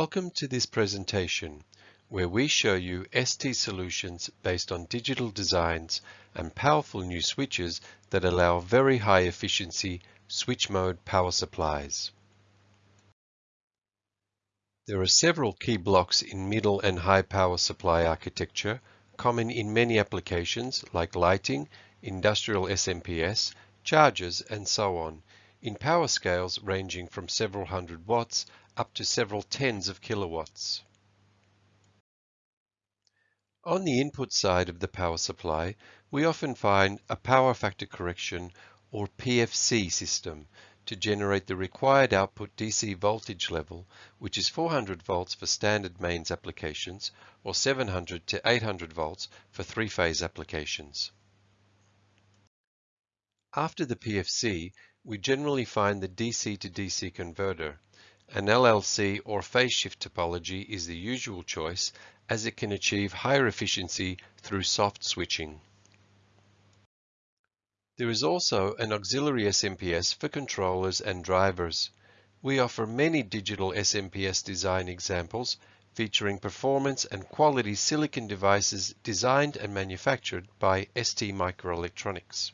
Welcome to this presentation where we show you ST solutions based on digital designs and powerful new switches that allow very high efficiency switch mode power supplies. There are several key blocks in middle and high power supply architecture common in many applications like lighting, industrial SMPS, chargers and so on in power scales ranging from several hundred watts up to several tens of kilowatts. On the input side of the power supply, we often find a power factor correction or PFC system to generate the required output DC voltage level, which is 400 volts for standard mains applications or 700 to 800 volts for three-phase applications. After the PFC, we generally find the DC to DC converter. An LLC or phase shift topology is the usual choice as it can achieve higher efficiency through soft switching. There is also an auxiliary SMPS for controllers and drivers. We offer many digital SMPS design examples featuring performance and quality silicon devices designed and manufactured by STMicroelectronics.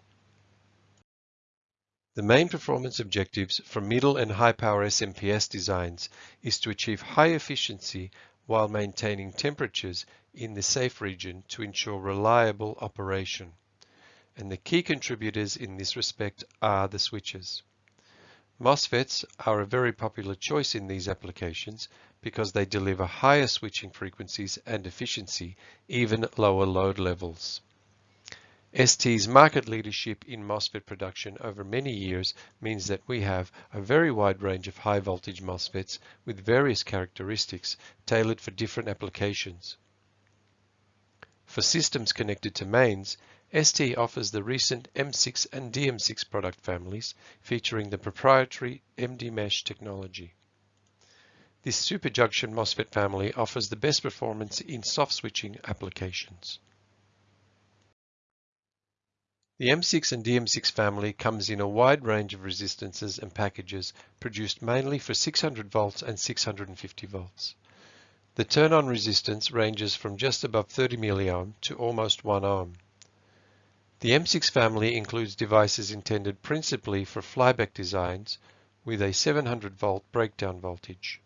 The main performance objectives for middle and high power SMPS designs is to achieve high efficiency while maintaining temperatures in the safe region to ensure reliable operation. And the key contributors in this respect are the switches. MOSFETs are a very popular choice in these applications because they deliver higher switching frequencies and efficiency even at lower load levels. ST's market leadership in MOSFET production over many years means that we have a very wide range of high voltage MOSFETs with various characteristics tailored for different applications. For systems connected to mains, ST offers the recent M6 and DM6 product families featuring the proprietary MDmesh technology. This superjunction MOSFET family offers the best performance in soft switching applications. The M6 and DM6 family comes in a wide range of resistances and packages produced mainly for 600 volts and 650 volts. The turn-on resistance ranges from just above 30 milliohm to almost 1 ohm. The M6 family includes devices intended principally for flyback designs with a 700 volt breakdown voltage.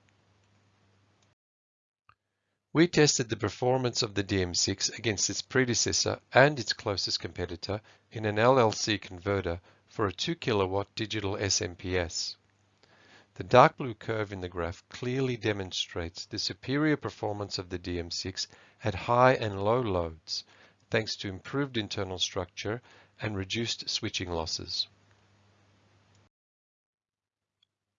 We tested the performance of the DM6 against its predecessor and its closest competitor in an LLC converter for a 2 kilowatt digital SMPS. The dark blue curve in the graph clearly demonstrates the superior performance of the DM6 at high and low loads, thanks to improved internal structure and reduced switching losses.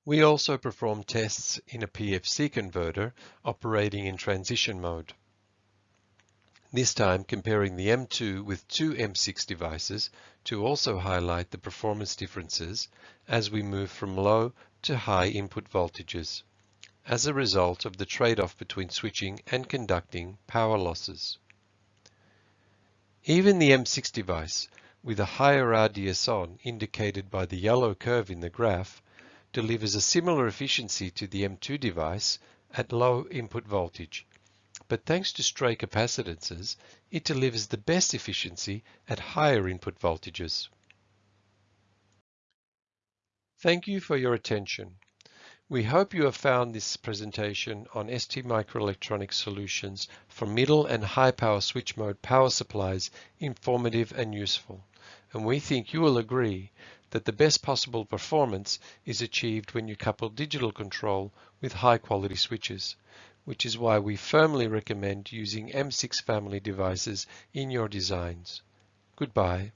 We also perform tests in a PFC converter operating in transition mode. This time comparing the M2 with two M6 devices to also highlight the performance differences as we move from low to high input voltages as a result of the trade-off between switching and conducting power losses. Even the M6 device with a higher RDS on indicated by the yellow curve in the graph delivers a similar efficiency to the M2 device at low input voltage. But thanks to stray capacitances, it delivers the best efficiency at higher input voltages. Thank you for your attention. We hope you have found this presentation on STMicroelectronics solutions for middle and high power switch mode power supplies informative and useful. And we think you will agree that the best possible performance is achieved when you couple digital control with high quality switches, which is why we firmly recommend using M6 family devices in your designs. Goodbye.